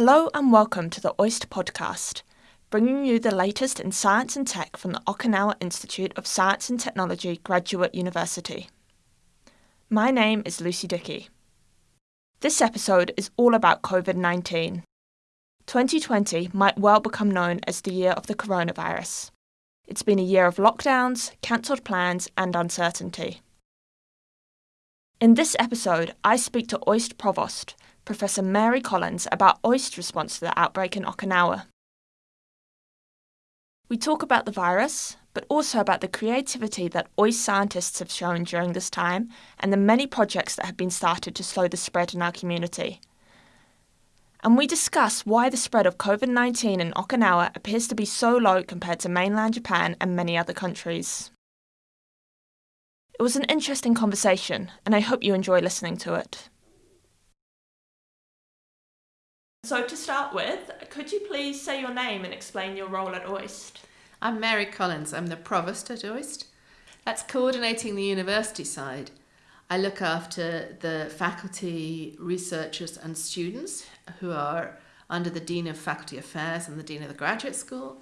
Hello and welcome to the OIST podcast, bringing you the latest in science and tech from the Okinawa Institute of Science and Technology Graduate University. My name is Lucy Dickey. This episode is all about COVID 19. 2020 might well become known as the year of the coronavirus. It's been a year of lockdowns, cancelled plans, and uncertainty. In this episode, I speak to OIST Provost, Professor Mary Collins, about OIST's response to the outbreak in Okinawa. We talk about the virus, but also about the creativity that OIST scientists have shown during this time and the many projects that have been started to slow the spread in our community. And we discuss why the spread of COVID 19 in Okinawa appears to be so low compared to mainland Japan and many other countries. It was an interesting conversation, and I hope you enjoy listening to it. So, to start with, could you please say your name and explain your role at OIST? I'm Mary Collins, I'm the provost at OIST. That's coordinating the university side. I look after the faculty, researchers, and students who are under the Dean of Faculty Affairs and the Dean of the Graduate School,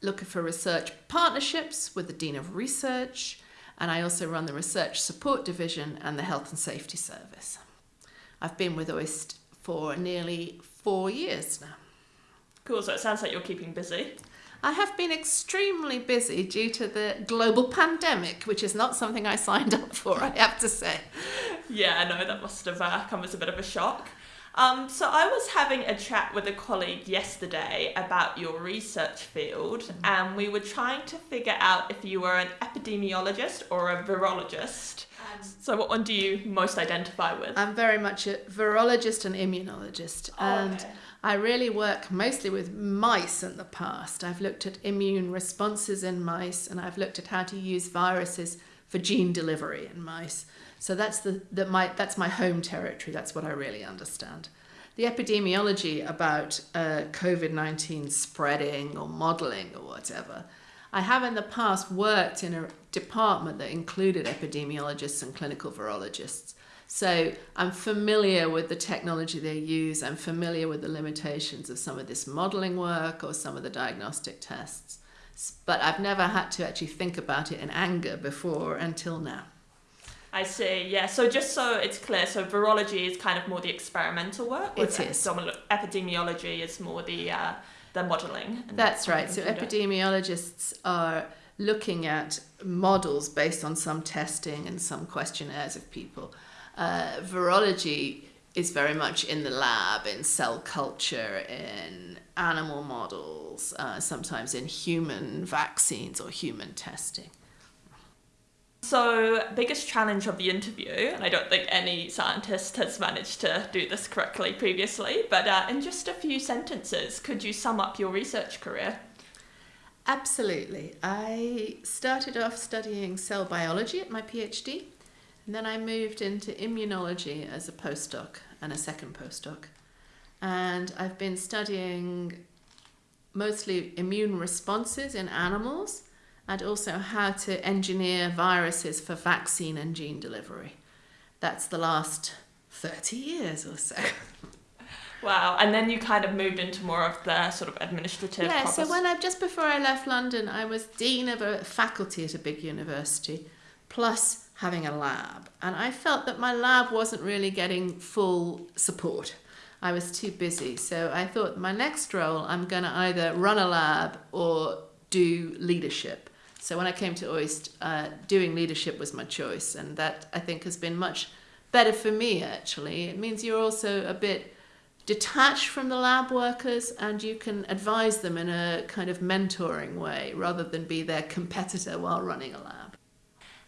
looking for research partnerships with the Dean of Research, and I also run the Research Support Division and the Health and Safety Service. I've been with OIST for nearly four years now. Cool, so it sounds like you're keeping busy. I have been extremely busy due to the global pandemic, which is not something I signed up for, I have to say. Yeah, no, that must have uh, come as a bit of a shock. Um, so I was having a chat with a colleague yesterday about your research field, mm-hmm. and we were trying to figure out if you were an epidemiologist or a virologist. So what one do you most identify with? I'm very much a virologist and immunologist, oh, and okay. I really work mostly with mice in the past. I've looked at immune responses in mice, and I've looked at how to use viruses for gene delivery in mice. So that's the, the my that's my home territory. That's what I really understand. The epidemiology about uh, COVID nineteen spreading or modelling or whatever. I have in the past worked in a department that included epidemiologists and clinical virologists. So I'm familiar with the technology they use. I'm familiar with the limitations of some of this modeling work or some of the diagnostic tests. But I've never had to actually think about it in anger before until now. I see. Yeah. So just so it's clear, so virology is kind of more the experimental work. It is. Epidemiology is more the uh, the modelling. That's right. So epidemiologists are looking at models based on some testing and some questionnaires of people. Uh, virology is very much in the lab, in cell culture, in animal models, uh, sometimes in human vaccines or human testing. So, biggest challenge of the interview, and I don't think any scientist has managed to do this correctly previously, but uh, in just a few sentences, could you sum up your research career? Absolutely. I started off studying cell biology at my PhD, and then I moved into immunology as a postdoc and a second postdoc. And I've been studying mostly immune responses in animals and also how to engineer viruses for vaccine and gene delivery. That's the last 30 years or so. Wow, and then you kind of moved into more of the sort of administrative. Yeah, so when I just before I left London, I was dean of a faculty at a big university, plus having a lab, and I felt that my lab wasn't really getting full support. I was too busy, so I thought my next role I'm going to either run a lab or do leadership. So when I came to OIST, uh, doing leadership was my choice, and that I think has been much better for me actually. It means you're also a bit detached from the lab workers and you can advise them in a kind of mentoring way rather than be their competitor while running a lab.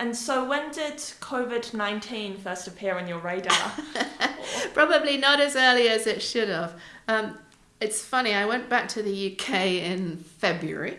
And so, when did COVID 19 first appear on your radar? Probably not as early as it should have. Um, it's funny, I went back to the UK in February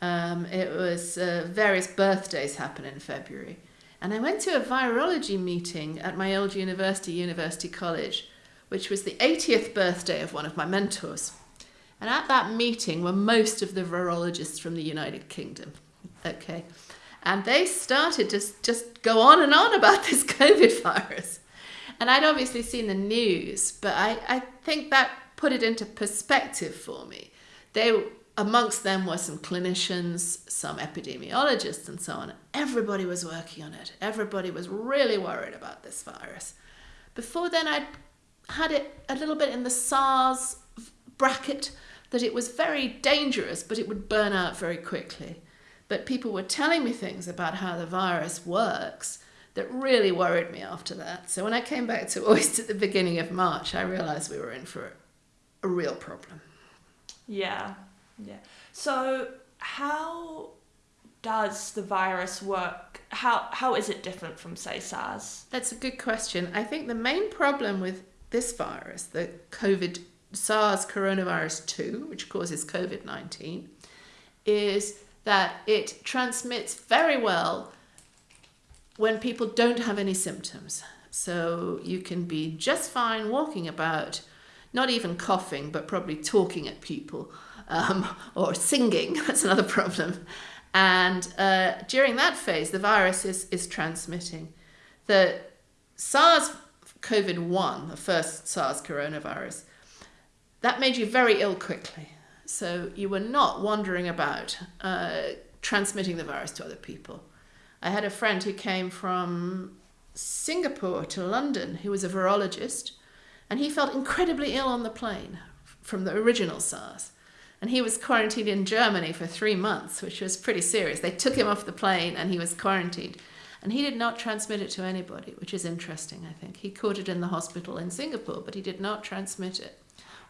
um, it was uh, various birthdays happen in February. And I went to a virology meeting at my old university, University College, which was the 80th birthday of one of my mentors. And at that meeting were most of the virologists from the United Kingdom. Okay. And they started to just go on and on about this COVID virus. And I'd obviously seen the news, but I, I think that put it into perspective for me. They amongst them were some clinicians, some epidemiologists, and so on. Everybody was working on it. Everybody was really worried about this virus. Before then, I'd had it a little bit in the SARS bracket that it was very dangerous, but it would burn out very quickly. But people were telling me things about how the virus works that really worried me after that. So when I came back to OIST at the beginning of March, I realized we were in for a real problem. Yeah, yeah. So how does the virus work? How how is it different from say SARS? That's a good question. I think the main problem with this virus, the COVID SARS coronavirus 2, which causes COVID-19, is that it transmits very well when people don't have any symptoms. So you can be just fine walking about, not even coughing, but probably talking at people um, or singing. That's another problem. And uh, during that phase, the virus is, is transmitting. The SARS COVID 1, the first SARS coronavirus, that made you very ill quickly. So you were not wandering about uh, transmitting the virus to other people. I had a friend who came from Singapore to London who was a virologist, and he felt incredibly ill on the plane from the original SARS. And he was quarantined in Germany for three months, which was pretty serious. They took him off the plane and he was quarantined. And he did not transmit it to anybody, which is interesting, I think. He caught it in the hospital in Singapore, but he did not transmit it.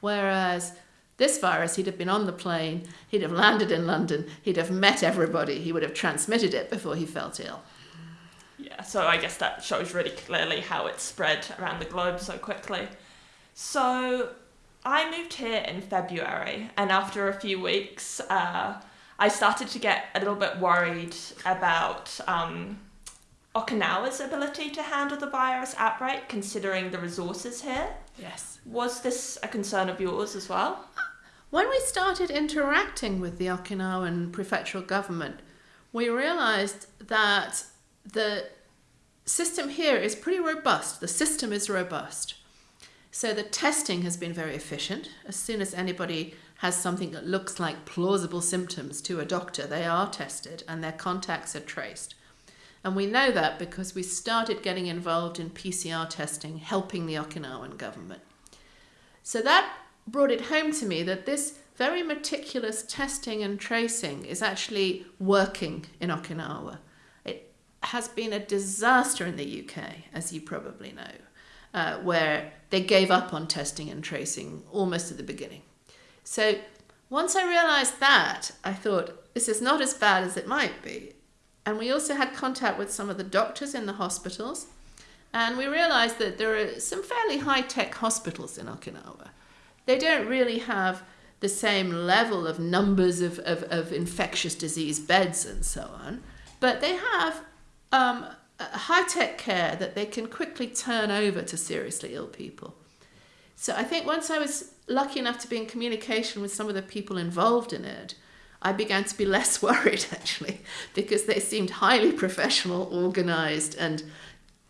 Whereas this virus, he'd have been on the plane, he'd have landed in London, he'd have met everybody, he would have transmitted it before he felt ill. Yeah, so I guess that shows really clearly how it spread around the globe so quickly. So I moved here in February, and after a few weeks, uh, I started to get a little bit worried about um, Okinawa's ability to handle the virus outbreak, considering the resources here. Yes. Was this a concern of yours as well? When we started interacting with the Okinawan prefectural government, we realized that the system here is pretty robust. The system is robust. So the testing has been very efficient. As soon as anybody has something that looks like plausible symptoms to a doctor, they are tested and their contacts are traced. And we know that because we started getting involved in PCR testing, helping the Okinawan government. So that brought it home to me that this very meticulous testing and tracing is actually working in Okinawa. It has been a disaster in the UK, as you probably know uh, where they gave up on testing and tracing almost at the beginning. So once I realized that, I thought, this is not as bad as it might be. And we also had contact with some of the doctors in the hospitals. And we realized that there are some fairly high tech hospitals in Okinawa. They don't really have the same level of numbers of, of, of infectious disease beds and so on, but they have um, high tech care that they can quickly turn over to seriously ill people. So I think once I was lucky enough to be in communication with some of the people involved in it, I began to be less worried actually, because they seemed highly professional, organized, and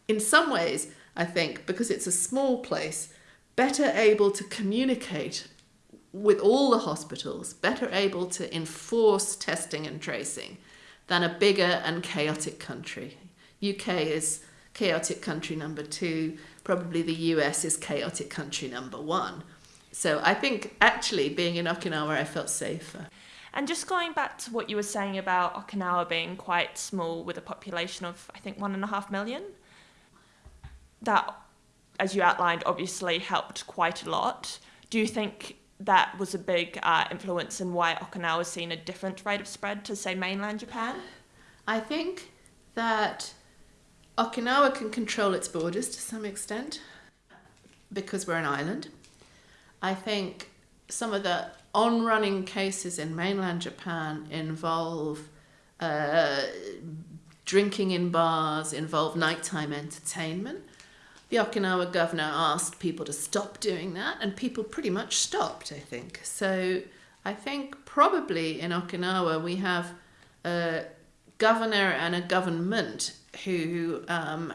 in some ways, I think, because it's a small place, better able to communicate with all the hospitals, better able to enforce testing and tracing than a bigger and chaotic country. UK is chaotic country number two, probably the US is chaotic country number one. So I think actually being in Okinawa, I felt safer. And just going back to what you were saying about Okinawa being quite small with a population of, I think, one and a half million, that, as you outlined, obviously helped quite a lot. Do you think that was a big uh, influence in why Okinawa has seen a different rate of spread to, say, mainland Japan? I think that Okinawa can control its borders to some extent because we're an island. I think some of the on running cases in mainland Japan involve uh, drinking in bars, involve nighttime entertainment. The Okinawa governor asked people to stop doing that, and people pretty much stopped, I think. So I think probably in Okinawa we have a governor and a government who um,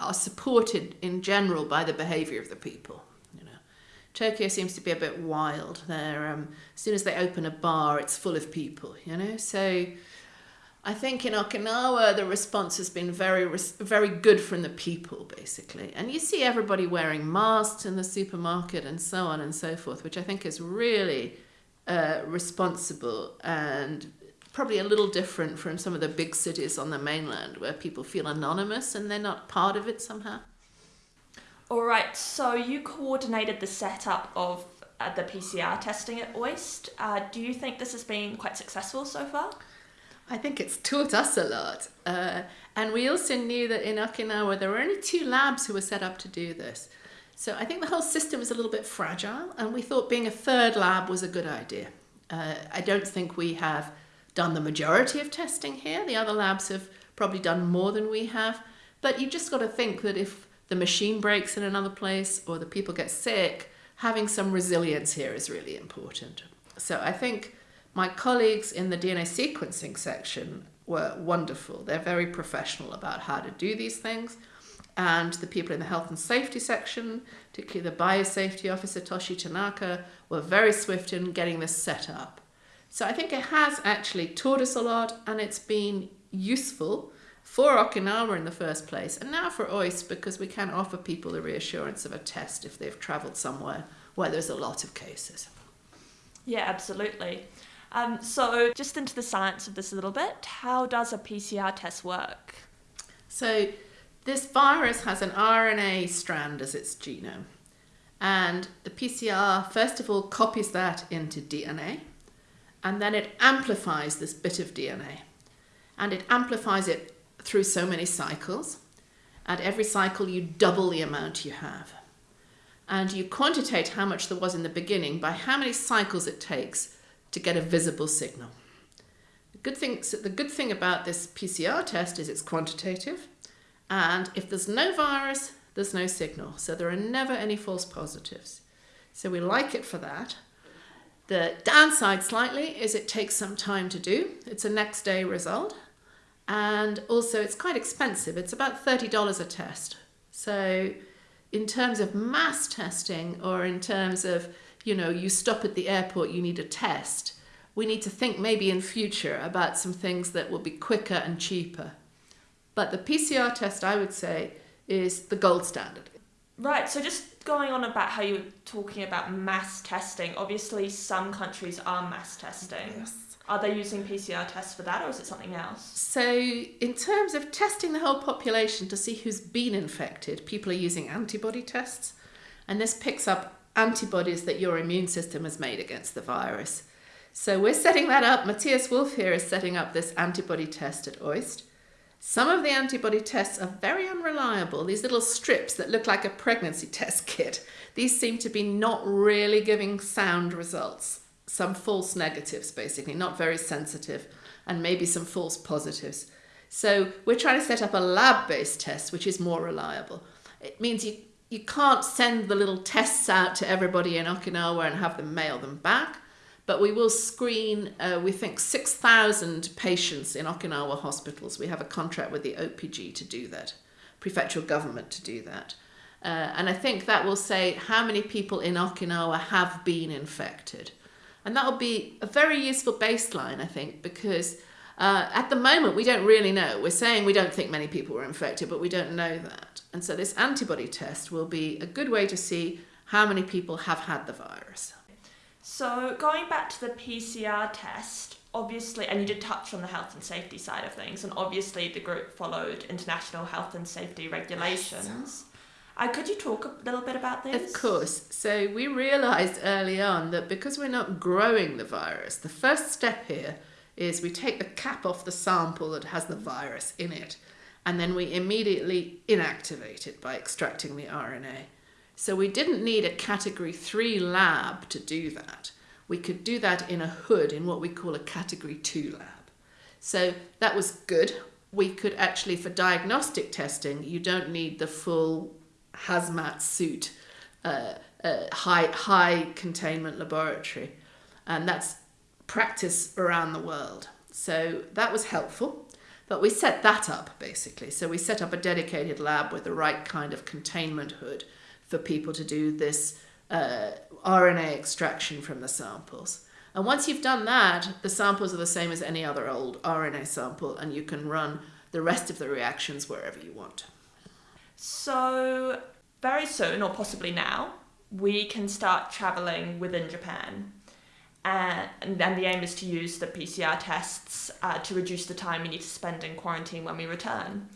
are supported in general by the behaviour of the people. You know, Tokyo seems to be a bit wild. There, um, as soon as they open a bar, it's full of people. You know, so I think in Okinawa the response has been very very good from the people basically, and you see everybody wearing masks in the supermarket and so on and so forth, which I think is really uh, responsible and probably a little different from some of the big cities on the mainland where people feel anonymous and they're not part of it somehow. All right, so you coordinated the setup of uh, the PCR testing at OIST. Uh, do you think this has been quite successful so far? I think it's taught us a lot. Uh, and we also knew that in Okinawa there were only two labs who were set up to do this. So I think the whole system is a little bit fragile, and we thought being a third lab was a good idea. Uh, I don't think we have done the majority of testing here. The other labs have probably done more than we have. But you've just got to think that if the machine breaks in another place or the people get sick, having some resilience here is really important. So I think my colleagues in the DNA sequencing section were wonderful. They're very professional about how to do these things. And the people in the health and safety section, particularly the biosafety officer Toshi Tanaka, were very swift in getting this set up. So I think it has actually taught us a lot and it's been useful for Okinawa in the first place and now for OIST because we can offer people the reassurance of a test if they've travelled somewhere where there's a lot of cases. Yeah, absolutely. Um, so, just into the science of this a little bit, how does a PCR test work? So, this virus has an RNA strand as its genome. And the PCR, first of all, copies that into DNA and then it amplifies this bit of DNA. And it amplifies it through so many cycles. At every cycle, you double the amount you have. And you quantitate how much there was in the beginning by how many cycles it takes to get a visible signal. The good thing, so the good thing about this PCR test is it's quantitative. And if there's no virus, there's no signal. So there are never any false positives. So we like it for that. The downside slightly is it takes some time to do. It's a next day result. And also it's quite expensive. It's about $30 a test. So in terms of mass testing or in terms of, you know, you stop at the airport, you need a test, we need to think maybe in future about some things that will be quicker and cheaper. But the PCR test, I would say, is the gold standard. Right, so just going on about how you were talking about mass testing, obviously some countries are mass testing. Yes. Are they using PCR tests for that or is it something else? So, in terms of testing the whole population to see who's been infected, people are using antibody tests, and this picks up antibodies that your immune system has made against the virus. So, we're setting that up. Matthias Wolf here is setting up this antibody test at OIST. Some of the antibody tests are very unreliable. These little strips that look like a pregnancy test kit, these seem to be not really giving sound results. Some false negatives, basically, not very sensitive, and maybe some false positives. So we're trying to set up a lab-based test, which is more reliable. It means you, you can't send the little tests out to everybody in Okinawa and have them mail them back but we will screen, uh, we think, 6,000 patients in Okinawa hospitals. We have a contract with the OPG to do that, prefectural government to do that. Uh, and I think that will say how many people in Okinawa have been infected. And that will be a very useful baseline, I think, because uh, at the moment we don't really know. We're saying we don't think many people were infected, but we don't know that. And so this antibody test will be a good way to see how many people have had the virus. So, going back to the PCR test, obviously, and you did touch on the health and safety side of things, and obviously the group followed international health and safety regulations. Uh, could you talk a little bit about this? Of course. So, we realised early on that because we're not growing the virus, the first step here is we take the cap off the sample that has the virus in it, and then we immediately inactivate it by extracting the RNA. So we didn't need a category three lab to do that. We could do that in a hood in what we call a category two lab. So that was good. We could actually, for diagnostic testing, you don't need the full hazmat suit, uh, uh, high, high containment laboratory. And that's practice around the world. So that was helpful. But we set that up basically. So we set up a dedicated lab with the right kind of containment hood for people to do this uh, RNA extraction from the samples. And once you've done that, the samples are the same as any other old RNA sample, and you can run the rest of the reactions wherever you want. So, very soon, or possibly now, we can start traveling within Japan. And then the aim is to use the PCR tests uh, to reduce the time we need to spend in quarantine when we return.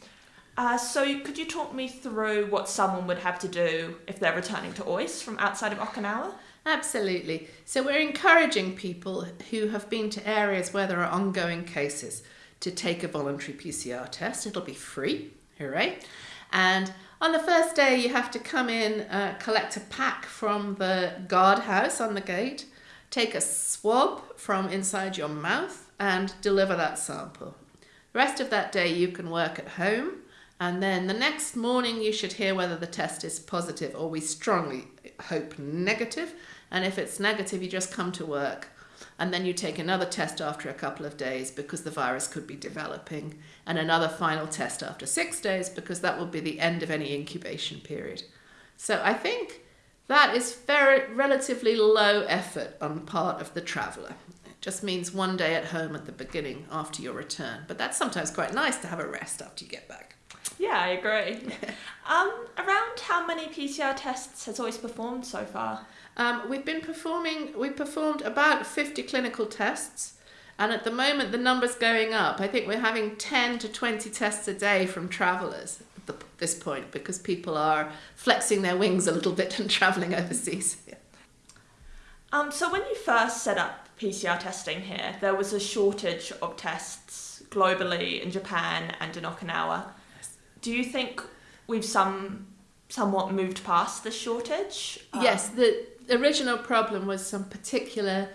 Uh, so, could you talk me through what someone would have to do if they're returning to OIST from outside of Okinawa? Absolutely. So, we're encouraging people who have been to areas where there are ongoing cases to take a voluntary PCR test. It'll be free, hooray. And on the first day, you have to come in, uh, collect a pack from the guardhouse on the gate, take a swab from inside your mouth, and deliver that sample. The rest of that day, you can work at home. And then the next morning, you should hear whether the test is positive, or we strongly hope negative. And if it's negative, you just come to work and then you take another test after a couple of days because the virus could be developing, and another final test after six days because that will be the end of any incubation period. So I think that is very relatively low effort on the part of the traveller. It just means one day at home at the beginning after your return, but that's sometimes quite nice to have a rest after you get back. Yeah, I agree. um, around how many PCR tests has OIST performed so far? Um, we've been performing, we performed about 50 clinical tests. And at the moment, the number's going up. I think we're having 10 to 20 tests a day from travellers at the, this point because people are flexing their wings a little bit and travelling overseas. Yeah. Um, so, when you first set up PCR testing here, there was a shortage of tests globally in Japan and in Okinawa. Do you think we've some somewhat moved past the shortage? Yes, the original problem was some particular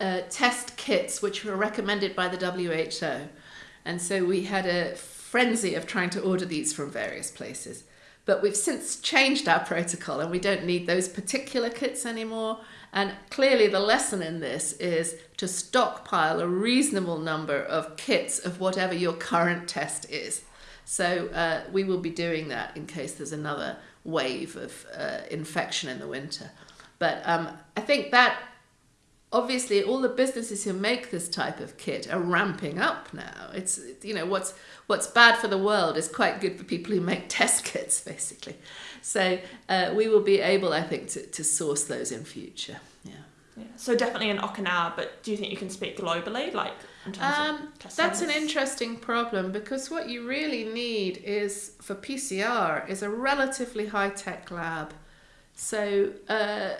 uh, test kits which were recommended by the WHO. And so we had a frenzy of trying to order these from various places. But we've since changed our protocol and we don't need those particular kits anymore. And clearly, the lesson in this is to stockpile a reasonable number of kits of whatever your current test is. So, uh, we will be doing that in case there's another wave of uh, infection in the winter. But um, I think that obviously all the businesses who make this type of kit are ramping up now. It's you know what's what's bad for the world is quite good for people who make test kits basically. So uh, we will be able, I think, to, to source those in future. Yeah. Yeah. So definitely in Okinawa, but do you think you can speak globally, like um, That's an interesting problem because what you really need is for PCR is a relatively high tech lab. So. Uh,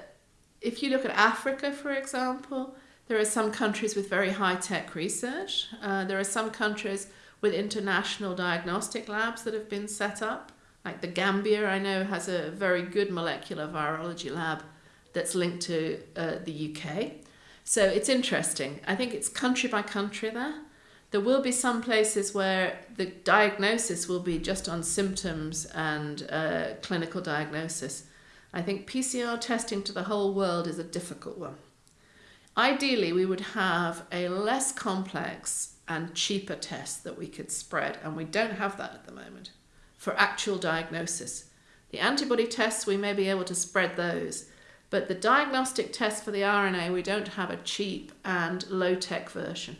if you look at Africa, for example, there are some countries with very high tech research. Uh, there are some countries with international diagnostic labs that have been set up. Like the Gambia, I know, has a very good molecular virology lab that's linked to uh, the UK. So it's interesting. I think it's country by country there. There will be some places where the diagnosis will be just on symptoms and uh, clinical diagnosis. I think PCR testing to the whole world is a difficult one. Ideally, we would have a less complex and cheaper test that we could spread, and we don't have that at the moment for actual diagnosis. The antibody tests, we may be able to spread those, but the diagnostic test for the RNA, we don't have a cheap and low tech version.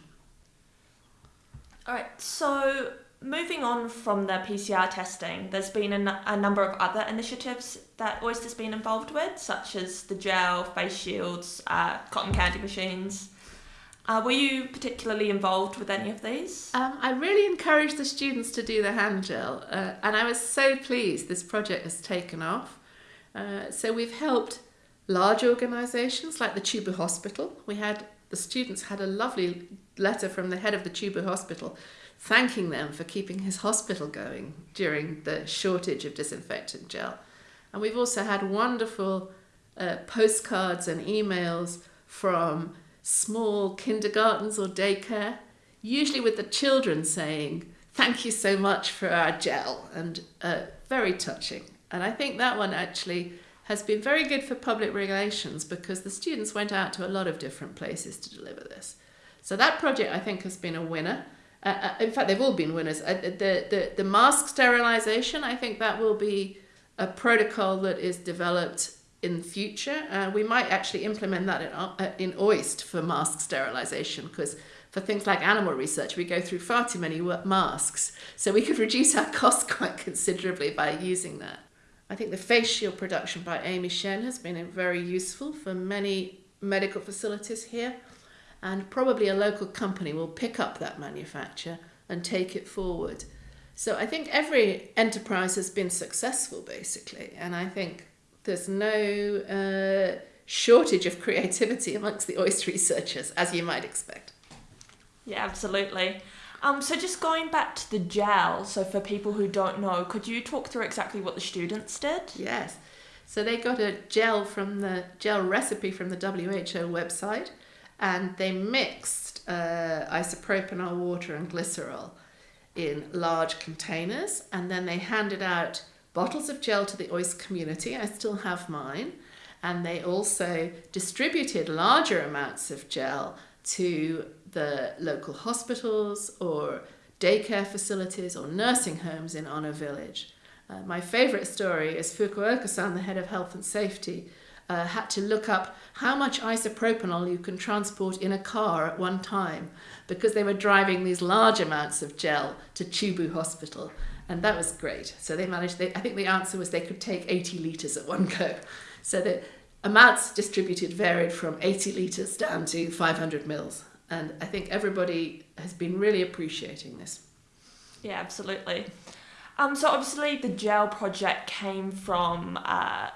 All right, so moving on from the PCR testing, there's been a, a number of other initiatives that OIST's been involved with, such as the gel, face shields, uh, cotton candy machines. Uh, were you particularly involved with any of these? Um, I really encouraged the students to do the hand gel, uh, and I was so pleased this project has taken off. Uh, so we've helped large organisations like the Chubu Hospital. We had the students had a lovely letter from the head of the Chubu Hospital thanking them for keeping his hospital going during the shortage of disinfectant gel. And we've also had wonderful uh, postcards and emails from small kindergartens or daycare, usually with the children saying, Thank you so much for our gel, and uh, very touching. And I think that one actually has been very good for public relations because the students went out to a lot of different places to deliver this. So that project, I think, has been a winner. Uh, uh, in fact, they've all been winners. Uh, the, the, the mask sterilization, I think that will be a protocol that is developed in the future. Uh, we might actually implement that in, uh, in OIST for mask sterilization because for things like animal research, we go through far too many masks. So we could reduce our costs quite considerably by using that. I think the face shield production by Amy Shen has been very useful for many medical facilities here. And probably a local company will pick up that manufacture and take it forward. So I think every enterprise has been successful, basically. And I think there's no uh, shortage of creativity amongst the OIST researchers, as you might expect. Yeah, absolutely. Um, so just going back to the gel, so for people who don't know, could you talk through exactly what the students did? Yes. So they got a gel from the gel recipe from the WHO website, and they mixed uh, isopropanol water and glycerol in large containers, and then they handed out bottles of gel to the OIST community. I still have mine. And they also distributed larger amounts of gel to the local hospitals or daycare facilities or nursing homes in Onna Village. Uh, my favourite story is Fukuoka-san, the head of health and safety, uh, had to look up how much isopropanol you can transport in a car at one time because they were driving these large amounts of gel to Chubu Hospital. And that was great. So they managed, they, I think the answer was they could take 80 litres at one go. So the amounts distributed varied from 80 litres down to 500 mils. And I think everybody has been really appreciating this. Yeah, absolutely. Um, so obviously the gel project came from uh,